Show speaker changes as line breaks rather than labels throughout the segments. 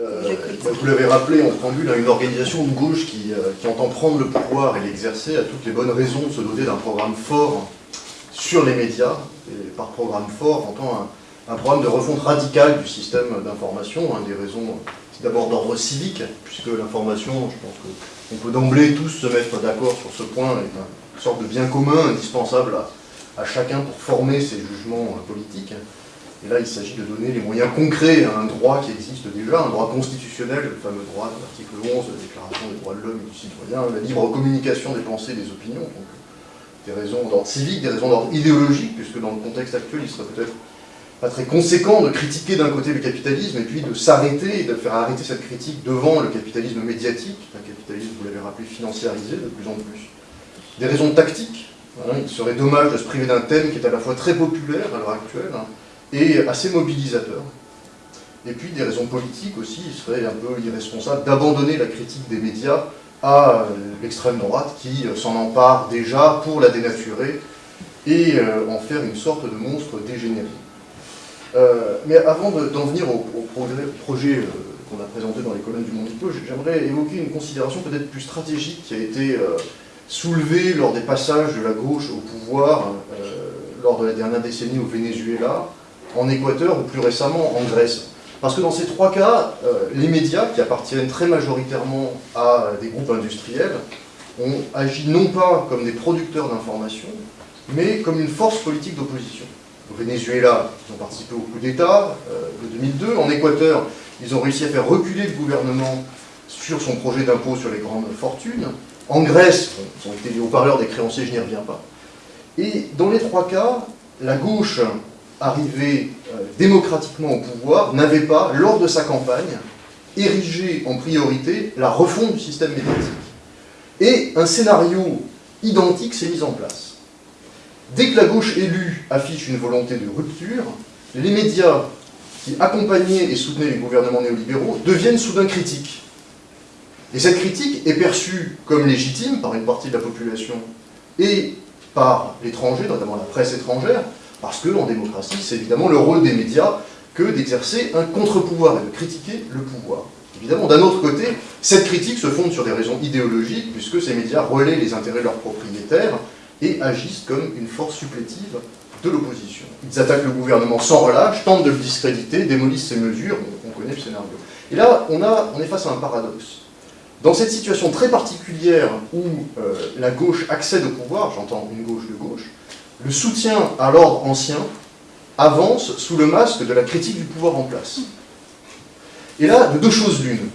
euh, vous l'avez rappelé en préambule, une organisation de gauche qui, euh, qui, entend prendre le pouvoir et l'exercer a toutes les bonnes raisons de se doter d'un programme fort sur les médias, et par programme fort, entend un, un programme de refonte radicale du système d'information, hein, des raisons d'abord d'ordre civique, puisque l'information, je pense qu'on peut d'emblée tous se mettre d'accord sur ce point, est une sorte de bien commun indispensable à, à chacun pour former ses jugements euh, politiques. Et là, il s'agit de donner les moyens concrets à un droit qui existe déjà, un droit constitutionnel, le fameux droit de l'article 11 de la Déclaration des droits de l'homme et du citoyen, la libre communication des pensées et des opinions. Donc, des raisons d'ordre civique, des raisons d'ordre idéologique, puisque dans le contexte actuel, il serait peut-être pas très conséquent de critiquer d'un côté le capitalisme et puis de s'arrêter de faire arrêter cette critique devant le capitalisme médiatique, un capitalisme, vous l'avez rappelé, financiarisé de plus en plus. Des raisons tactiques, hein, il serait dommage de se priver d'un thème qui est à la fois très populaire à l'heure actuelle, hein, et assez mobilisateur. Et puis des raisons politiques aussi, il serait un peu irresponsable d'abandonner la critique des médias à l'extrême droite qui s'en empare déjà pour la dénaturer et euh, en faire une sorte de monstre dégénéré. Euh, mais avant d'en venir au, projet euh, qu'on a présenté dans les colonnes du Monde j'aimerais évoquer une considération peut-être plus stratégique qui a été soulevée lors des passages de la gauche au pouvoir lors de la dernière décennie au Venezuela, en Équateur ou plus récemment en Grèce. Parce que dans ces trois cas, euh, les médias, qui appartiennent très majoritairement à des groupes industriels, ont agi non pas comme des producteurs d'informations, mais comme une force politique d'opposition. Au Venezuela, ils ont participé au coup d'État euh, de 2002. En Équateur, ils ont réussi à faire reculer le gouvernement sur son projet d'impôt sur les grandes fortunes. En Grèce, ils ont été haut-parleurs des créanciers, je n'y reviens pas. Et dans les trois cas, la gauche arrivé euh, démocratiquement au pouvoir, n'avait pas, lors de sa campagne, érigé en priorité la refonte du système médiatique. Et un scénario identique s'est mis en place. Dès que la gauche élue affiche une volonté de rupture, les médias qui accompagnaient et soutenaient les gouvernements néolibéraux deviennent soudain critiques. Et cette critique est perçue comme légitime par une partie de la population et par l'étranger, notamment la presse étrangère, parce qu'en démocratie, c'est évidemment le rôle des médias que d'exercer un contre-pouvoir et de critiquer le pouvoir. Évidemment, d'un autre côté, cette critique se fonde sur des raisons idéologiques, puisque ces médias relaient les intérêts de leurs propriétaires et agissent comme une force supplétive de l'opposition. Ils attaquent le gouvernement sans relâche, tentent de le discréditer, démolissent ses mesures, on, connaît le scénario. Et là, on, a, on est face à un paradoxe. Dans cette situation très particulière où euh, la gauche accède au pouvoir, j'entends une gauche de gauche, le soutien à l'ordre ancien avance sous le masque de la critique du pouvoir en place. Et là, de deux choses l'une.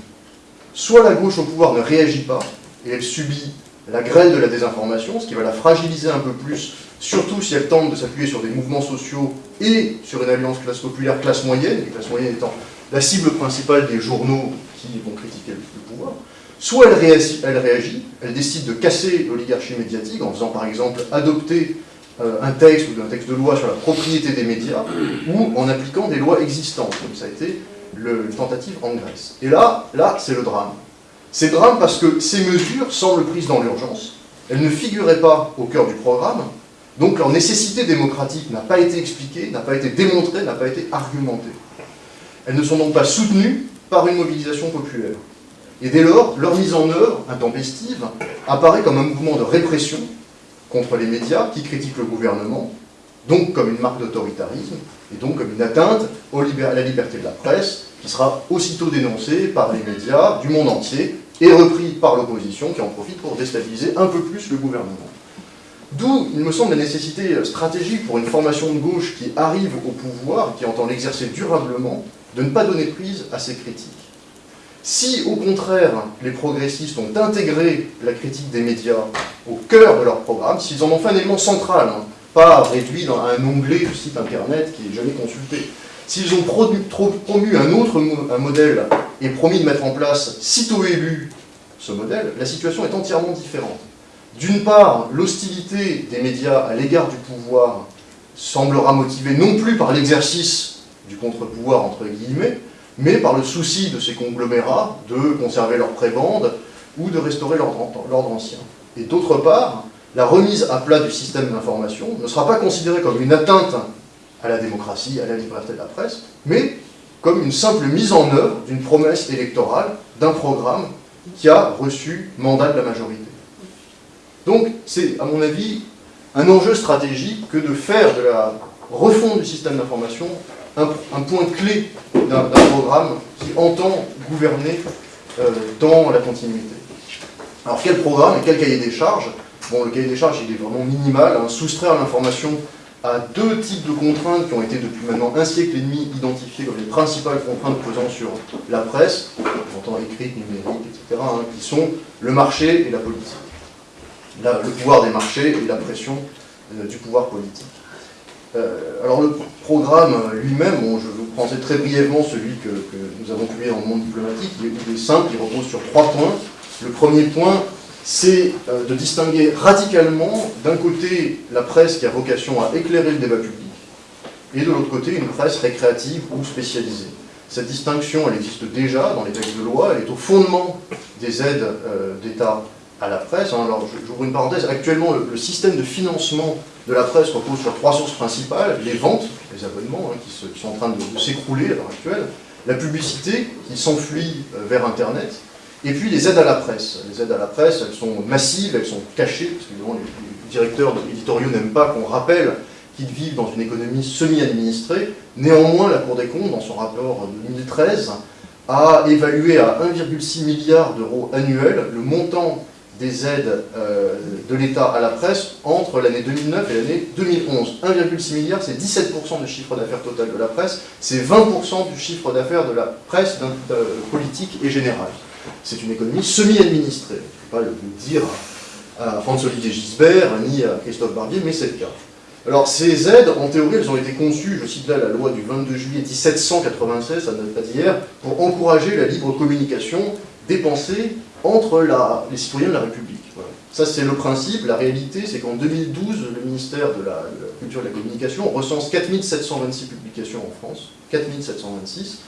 Soit la gauche au pouvoir ne réagit pas, et elle subit la grêle de la désinformation, ce qui va la fragiliser un peu plus, surtout si elle tente de s'appuyer sur des mouvements sociaux et sur une alliance classe populaire, classe moyenne, et classe moyenne étant la cible principale des journaux qui vont critiquer le pouvoir. Soit elle réagit, elle, décide de casser l'oligarchie médiatique en faisant par exemple adopter un texte ou un texte de loi sur la propriété des médias, ou en appliquant des lois existantes, comme ça a été le, une tentative en Grèce. Et là, là c'est le drame. C'est drame parce que ces mesures semblent prises dans l'urgence, elles ne figuraient pas au cœur du programme, donc leur nécessité démocratique n'a pas été expliquée, n'a pas été démontrée, n'a pas été argumentée. Elles ne sont donc pas soutenues par une mobilisation populaire. Et dès lors, leur mise en œuvre, intempestive, apparaît comme un mouvement de répression contre les médias qui critiquent le gouvernement, donc comme une marque d'autoritarisme, et donc comme une atteinte à la liberté de la presse, qui sera aussitôt dénoncée par les médias du monde entier, et repris par l'opposition, qui en profite pour déstabiliser un peu plus le gouvernement. D'où, il me semble, la nécessité stratégique pour une formation de gauche qui arrive au pouvoir, qui entend l'exercer durablement, de ne pas donner prise à ces critiques. Si, au contraire, les progressistes ont intégré la critique des médias au cœur de leur programme, s'ils en ont fait un élément central, hein, pas réduit dans un onglet du site internet qui est jamais consulté, s'ils ont promu un autre modèle et promis de mettre en place, sitôt élu, ce modèle, la situation est entièrement différente. D'une part, l'hostilité des médias à l'égard du pouvoir semblera motivée non plus par l'exercice du contre-pouvoir, entre guillemets, mais par le souci de ces conglomérats de conserver leur prébande ou de restaurer l'ordre ancien. Et d'autre part, la remise à plat du système d'information ne sera pas considérée comme une atteinte à la démocratie, à la liberté de la presse, mais comme une simple mise en œuvre d'une promesse électorale, d'un programme qui a reçu mandat de la majorité. Donc c'est, à mon avis, un enjeu stratégique que de faire de la refonte du système d'information un, point clé d'un programme qui entend gouverner euh, dans la continuité. Alors quel programme et quel cahier des charges? Bon, le cahier des charges, il est vraiment minimal. Hein. soustraire l'information à deux types de contraintes qui ont été depuis maintenant un siècle et demi identifiées comme les principales contraintes pesant sur la presse, j'entends écrite, numérique, etc., hein, qui sont le marché et la politique. le pouvoir des marchés et la pression euh, du pouvoir politique. Euh, alors le programme lui-même, je vous prendrai très brièvement celui que, nous avons publié dans le monde diplomatique, il est simple, il repose sur trois points. Le premier point, c'est euh, de distinguer radicalement, d'un côté, la presse qui a vocation à éclairer le débat public, et de l'autre côté, une presse récréative ou spécialisée. Cette distinction, elle existe déjà dans les textes de loi, elle est au fondement des aides euh, d'État à la presse. Hein. Alors, j'ouvre une parenthèse, actuellement, le, système de financement de la presse repose sur trois sources principales, les ventes, les abonnements, hein, qui, sont en train de, s'écrouler à l'heure actuelle, la publicité, qui s'enfuit euh, vers Internet, et puis les aides à la presse. Les aides à la presse, elles sont massives, elles sont cachées, parce que les, directeurs éditoriaux n'aiment pas qu'on rappelle qu'ils vivent dans une économie semi-administrée. Néanmoins, la Cour des comptes, dans son rapport de 2013, a évalué à 1,6 milliard d'euros annuels le montant des aides euh, de l'État à la presse entre l'année 2009 et l'année 2011. 1,6 milliard, c'est 17% du chiffre d'affaires total de la presse, c'est 20% du chiffre d'affaires de la presse politique et générale. C'est une économie semi-administrée. Je ne peux pas le dire à François-Olivier Gisbert ni à Christophe Barbier, mais c'est le cas. Alors ces aides, en théorie, elles ont été conçues, je cite là la loi du 22 juillet 1796, ça ne date pas d'hier, pour encourager la libre communication des entre les citoyens de la République. Ça c'est le principe, la réalité c'est qu'en 2012, le ministère de la, Culture et de la Communication recense 4726 publications en France, 4726,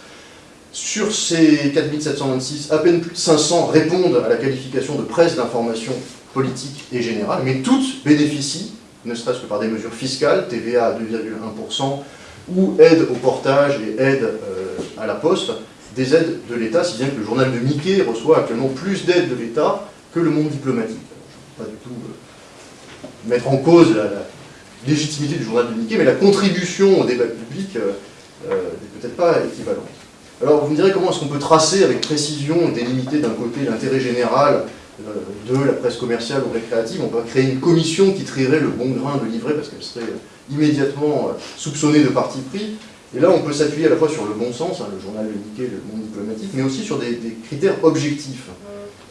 sur ces 4726, à peine plus de 500 répondent à la qualification de presse d'information politique et générale, mais toutes bénéficient, ne serait-ce que par des mesures fiscales, TVA à 2,1%, ou aide au portage et aide euh, à la poste, des aides de l'État, si bien que le journal de Mickey reçoit actuellement plus d'aides de l'État que le monde diplomatique. Je ne pas du tout euh, mettre en cause la, légitimité du journal de Mickey, mais la contribution au débat public euh, n'est peut-être pas équivalente. Alors vous me direz comment est-ce qu'on peut tracer avec précision et délimiter d'un côté l'intérêt général euh, de la presse commerciale ou récréative, on peut créer une commission qui trierait le bon grain de livret parce qu'elle serait immédiatement euh, soupçonnée de parti pris. Et là, on peut s'appuyer à la fois sur le bon sens, hein, le journal indiqué, le monde diplomatique, mais aussi sur des, critères objectifs.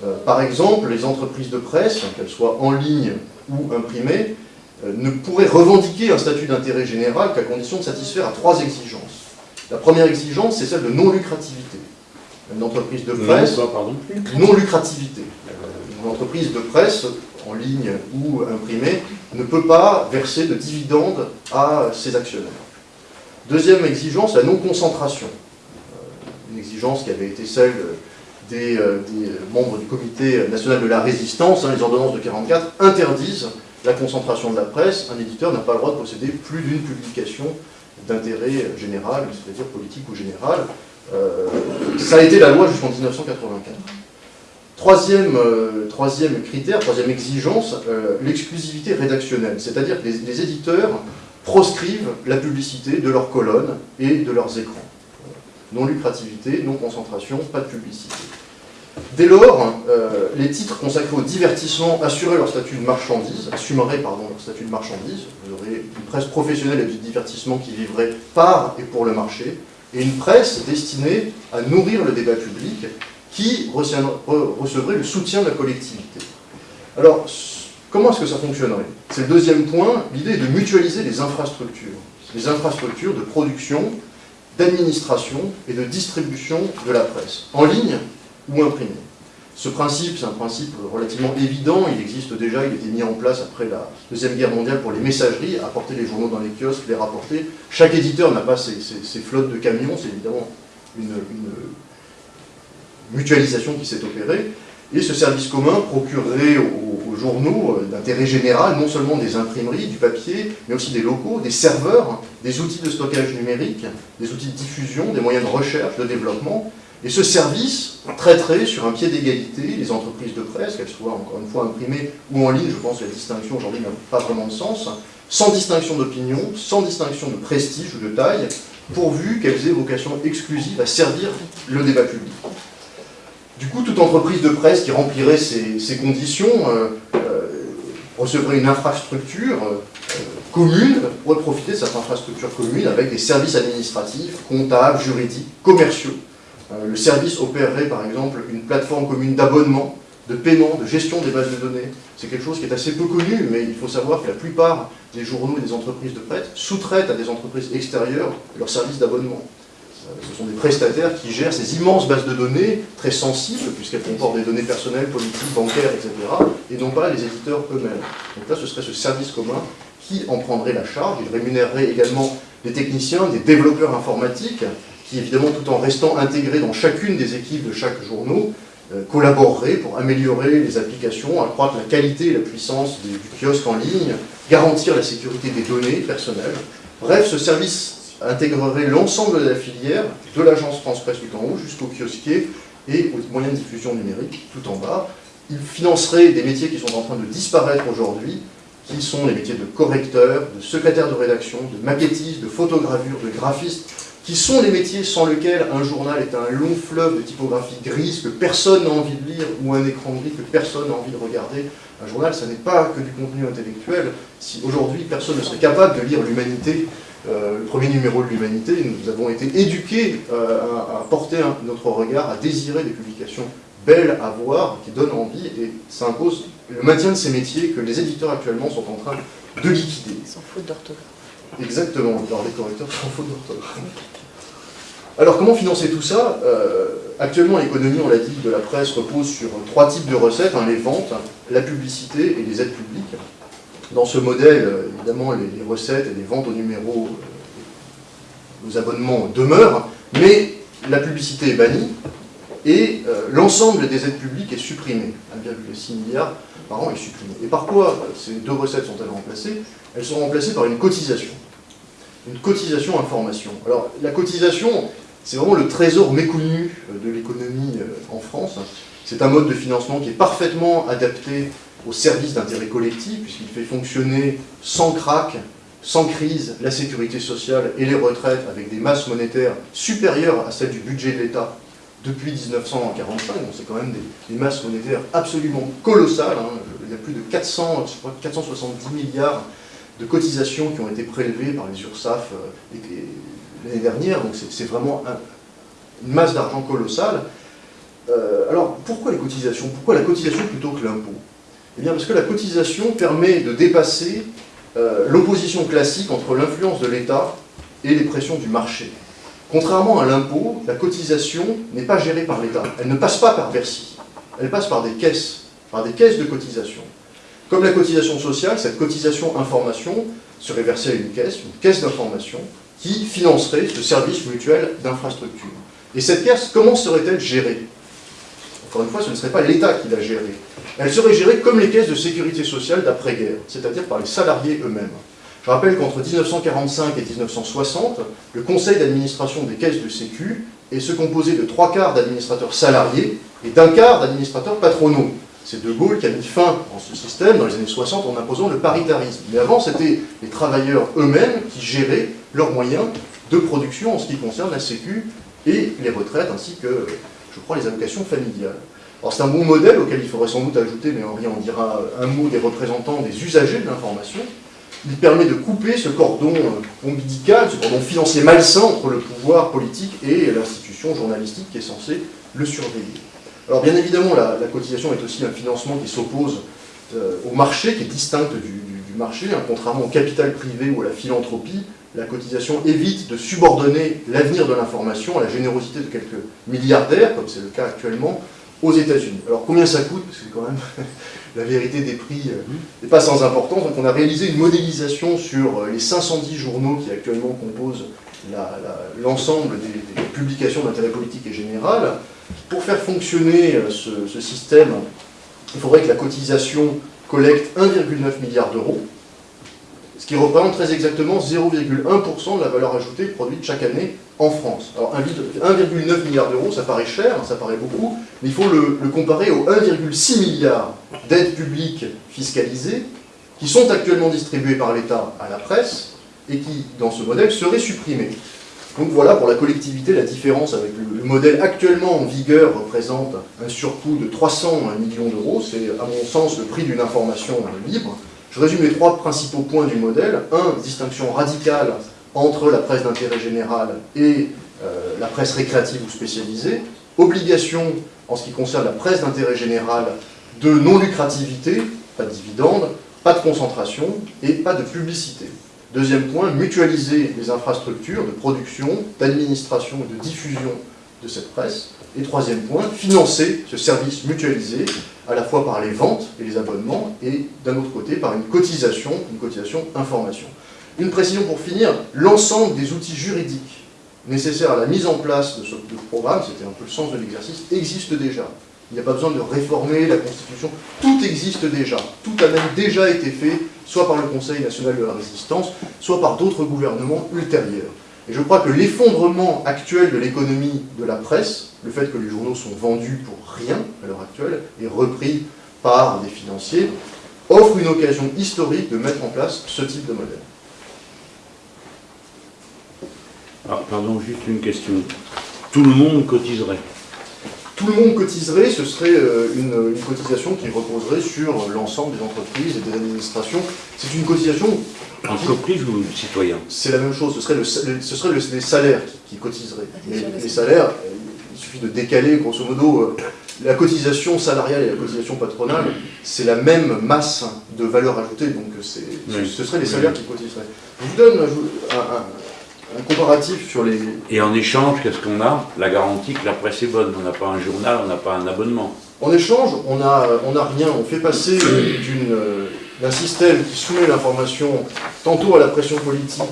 Euh, par exemple, les entreprises de presse, qu'elles soient en ligne ou imprimées, ne pourraient revendiquer un statut d'intérêt général qu'à condition de satisfaire à trois exigences. La première exigence, c'est celle de non-lucrativité. Une entreprise de presse, non-lucrativité. Une entreprise de presse, en ligne ou imprimée, ne peut pas verser de dividendes à ses actionnaires. Deuxième exigence, la non-concentration. Euh, une exigence qui avait été celle des, euh, membres du comité national de la résistance, hein, les ordonnances de 44, interdisent la concentration de la presse. Un éditeur n'a pas le droit de posséder plus d'une publication d'intérêt général, c'est-à-dire politique ou général. Euh, ça a été la loi jusqu'en 1984. Troisième, critère, troisième exigence, l'exclusivité rédactionnelle, c'est-à-dire que les, éditeurs proscrivent la publicité de leurs colonnes et de leurs écrans. Non lucrativité, non concentration, pas de publicité. Dès lors, euh, les titres consacrés au divertissement assuraient leur statut de marchandise, assumeraient pardon, leur statut de marchandise. Vous aurez une presse professionnelle et du divertissement qui vivrait par et pour le marché, et une presse destinée à nourrir le débat public qui recevrait le soutien de la collectivité. Alors, comment est-ce que ça fonctionnerait C'est le deuxième point, l'idée est de mutualiser les infrastructures. Les infrastructures de production, d'administration et de distribution de la presse. En ligne, ou imprimé. Ce principe, c'est un principe relativement évident, il existe déjà, il a été mis en place après la Deuxième Guerre mondiale pour les messageries, apporter les journaux dans les kiosques, les rapporter. Chaque éditeur n'a pas ses, flottes de camions, c'est évidemment une, mutualisation qui s'est opérée. Et ce service commun procurerait aux, journaux euh, d'intérêt général non seulement des imprimeries, du papier, mais aussi des locaux, des serveurs des outils de stockage numérique, des outils de diffusion, des moyens de recherche, de développement, et ce service traiterait sur un pied d'égalité les entreprises de presse, qu'elles soient encore une fois imprimées ou en ligne, je pense que la distinction aujourd'hui n'a pas vraiment de sens, sans distinction d'opinion, sans distinction de prestige ou de taille, pourvu qu'elles aient vocation exclusive à servir le débat public. Du coup, toute entreprise de presse qui remplirait ces, conditions euh, euh, recevrait une infrastructure euh, commune, pourrait profiter de cette infrastructure commune avec des services administratifs, comptables, juridiques, commerciaux. le service opérerait par exemple une plateforme commune d'abonnement, de paiement, de gestion des bases de données. C'est quelque chose qui est assez peu connu, mais il faut savoir que la plupart des journaux et des entreprises de presse sous-traitent à des entreprises extérieures leurs services d'abonnement. Ce sont des prestataires qui gèrent ces immenses bases de données, très sensibles, puisqu'elles comportent des données personnelles, politiques, bancaires, etc., et non pas les éditeurs eux-mêmes. Donc là, ce serait ce service commun qui en prendrait la charge. Il rémunérerait également des techniciens, des développeurs informatiques, qui évidemment, tout en restant intégrés dans chacune des équipes de chaque journaux, euh, collaboreraient pour améliorer les applications, accroître la qualité et la puissance du kiosque en ligne, garantir la sécurité des données personnelles. Bref, ce service intégrerait l'ensemble de la filière, de l'agence France Presse tout en haut jusqu'au kiosquier et aux moyens de diffusion numérique tout en bas. Il financerait des métiers qui sont en train de disparaître aujourd'hui, qui sont les métiers de correcteur, de secrétaire de rédaction, de maquettiste, de photogravure, de graphiste, qui sont les métiers sans lesquels un journal est un long fleuve de typographie grise que personne n'a envie de lire, ou un écran gris que personne n'a envie de regarder. Un journal, ça n'est pas que du contenu intellectuel. Si aujourd'hui personne ne serait capable de lire l'humanité, le premier numéro de l'humanité, nous avons été éduqués euh, à, porter notre regard, à désirer des publications belles à voir, qui donnent envie, et ça impose le maintien de ces métiers que les éditeurs actuellement sont en train de liquider.
Sans faute d'orthographe.
Exactement, alors les correcteurs sans faute d'orthographe. Alors comment financer tout ça? Euh, Actuellement l'économie, on l'a dit, de la presse repose sur trois types de recettes, hein, les ventes, la publicité et les aides publiques. Dans ce modèle, euh, évidemment, les, recettes et les ventes au numéro, euh, abonnements demeurent, mais la publicité est bannie et l'ensemble des aides publiques est supprimé. 1,6 milliard par an est supprimé. Et par quoi ces deux recettes sont-elles remplacées? Elles sont remplacées par une cotisation une cotisation information. Alors, la cotisation, c'est vraiment le trésor méconnu euh, de l'économie euh, en France. C'est un mode de financement qui est parfaitement adapté au service d'intérêt collectif, puisqu'il fait fonctionner sans crack, sans crise, la sécurité sociale et les retraites avec des masses monétaires supérieures à celles du budget de l'État depuis 1945. Donc c'est quand même des, masses monétaires absolument colossales. Hein. Il y a plus de 400, 470 milliards de cotisations qui ont été prélevées par les URSAF euh, l'année dernière, donc c'est vraiment une masse d'argent colossale. Euh, alors, pourquoi les cotisations? Pourquoi la cotisation plutôt que l'impôt? Eh bien, parce que la cotisation permet de dépasser euh, l'opposition classique entre l'influence de l'État et les pressions du marché. Contrairement à l'impôt, la cotisation n'est pas gérée par l'État. Elle ne passe pas par Bercy. Elle passe par des caisses, par des caisses de cotisation. Comme la cotisation sociale, cette cotisation information serait versée à une caisse, une caisse d'information, qui financerait ce service mutuel d'infrastructure. Et cette caisse, comment serait-elle gérée? Encore une fois, ce ne serait pas l'État qui la gérerait. Elle serait gérée comme les caisses de sécurité sociale d'après-guerre, c'est-à-dire par les salariés eux-mêmes. Je rappelle qu'entre 1945 et 1960, le conseil d'administration des caisses de sécu est se composé de trois quarts d'administrateurs salariés et d'un quart d'administrateurs patronaux. C'est De Gaulle qui a mis fin à ce système dans les années 60 en imposant le paritarisme. Mais avant, c'était les travailleurs eux-mêmes qui géraient leurs moyens de production en ce qui concerne la Sécu et les retraites, ainsi que, je crois, les allocations familiales. Alors c'est un bon modèle auquel il faudrait sans doute ajouter, mais Henri en dira un mot, des représentants des usagers de l'information. Il permet de couper ce cordon euh, ombilical, ce cordon financier malsain entre le pouvoir politique et l'institution journalistique qui est censée le surveiller. Alors bien évidemment, la, cotisation est aussi un financement qui s'oppose euh, au marché, qui est distinct du, marché, hein. contrairement au capital privé ou à la philanthropie, la cotisation évite de subordonner l'avenir de l'information à la générosité de quelques milliardaires, comme c'est le cas actuellement, aux États-Unis. Alors combien ça coûte? Parce que quand même, la vérité des prix euh, n'est pas sans importance. Donc on a réalisé une modélisation sur euh, les 510 journaux qui actuellement composent l'ensemble des, publications d'intérêt politique et général. Pour faire fonctionner euh, ce, système, il faudrait que la cotisation collecte 1,9 milliard d'euros, qui représente très exactement 0,1% de la valeur ajoutée produite chaque année en France. Alors 1,9 milliard d'euros, ça paraît cher, ça paraît beaucoup, mais il faut le comparer aux 1,6 milliard d'aides publiques fiscalisées qui sont actuellement distribuées par l'État à la presse et qui, dans ce modèle, seraient supprimées. Donc voilà pour la collectivité la différence avec le, modèle actuellement en vigueur représente un surcoût de 300 millions d'euros, c'est à mon sens le prix d'une information libre. Je résume les trois principaux points du modèle. Un, distinction radicale entre la presse d'intérêt général et euh, la presse récréative ou spécialisée. Obligation, en ce qui concerne la presse d'intérêt général, de non-lucrativité, pas de dividendes, pas de concentration et pas de publicité. Deuxième point, mutualiser les infrastructures de production, d'administration et de diffusion de cette presse. Et troisième point, financer ce service mutualisé à la fois par les ventes et les abonnements et d'un autre côté par une cotisation, une cotisation information. Une précision pour finir, l'ensemble des outils juridiques nécessaires à la mise en place de ce programme, c'était un peu le sens de l'exercice, existe déjà. Il n'y a pas besoin de réformer la Constitution. Tout existe déjà. Tout a même déjà été fait, soit par le Conseil national de la résistance, soit par d'autres gouvernements ultérieurs. Et je crois que l'effondrement actuel de l'économie de la presse, le fait que les journaux sont vendus pour rien à l'heure actuelle et repris par des financiers, offre une occasion historique de mettre en place ce type de modèle.
Alors, pardon, juste une question. Tout le monde cotiserait
tout le monde cotiserait, ce serait euh, une, cotisation qui reposerait sur l'ensemble des entreprises et des administrations. C'est une cotisation...
Entreprise ou citoyen
C'est la même chose, ce serait, le, ce serait les salaires qui, cotiseraient. Mais les salaires, euh, il suffit de décaler, grosso modo, euh, la cotisation salariale et la cotisation patronale, c'est la même masse de valeur ajoutée, donc ce seraient les salaires qui cotiseraient. Je vous donne un, un comparatif sur les...
Et en échange, qu'est-ce qu'on a? La garantie que la presse est bonne. On n'a pas un journal, on n'a pas un abonnement.
En échange, on n'a on a rien. On fait passer euh, d'un système qui soumet l'information tantôt à la pression politique,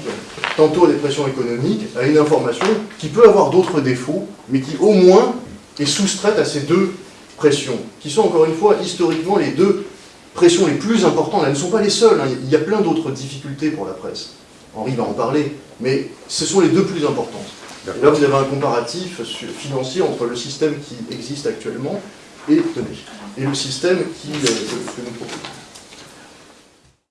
tantôt à des pressions économiques, à une information qui peut avoir d'autres défauts, mais qui au moins est soustraite à ces deux pressions, qui sont encore une fois historiquement les deux pressions les plus importantes. Elles ne sont pas les seules, hein. il y a plein d'autres difficultés pour la presse. Henri va en parler, mais ce sont les deux plus importantes. Et là, vous avez un comparatif financier entre le système qui existe actuellement et, et le système qui, euh, que nous proposons.